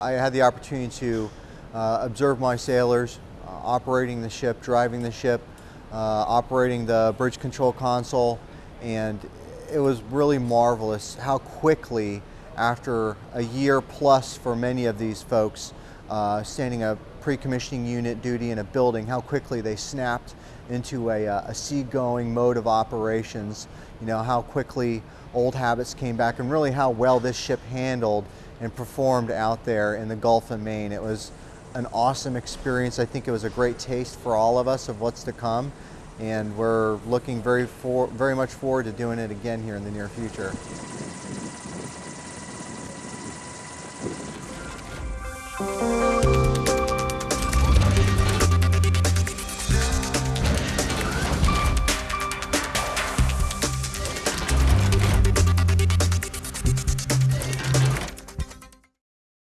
I had the opportunity to uh, observe my sailors uh, operating the ship, driving the ship, uh, operating the bridge control console, and it was really marvelous how quickly, after a year plus for many of these folks, uh, standing a pre-commissioning unit duty in a building, how quickly they snapped into a, uh, a seagoing mode of operations, you know, how quickly old habits came back, and really how well this ship handled and performed out there in the Gulf of Maine. It was an awesome experience. I think it was a great taste for all of us of what's to come, and we're looking very, for, very much forward to doing it again here in the near future.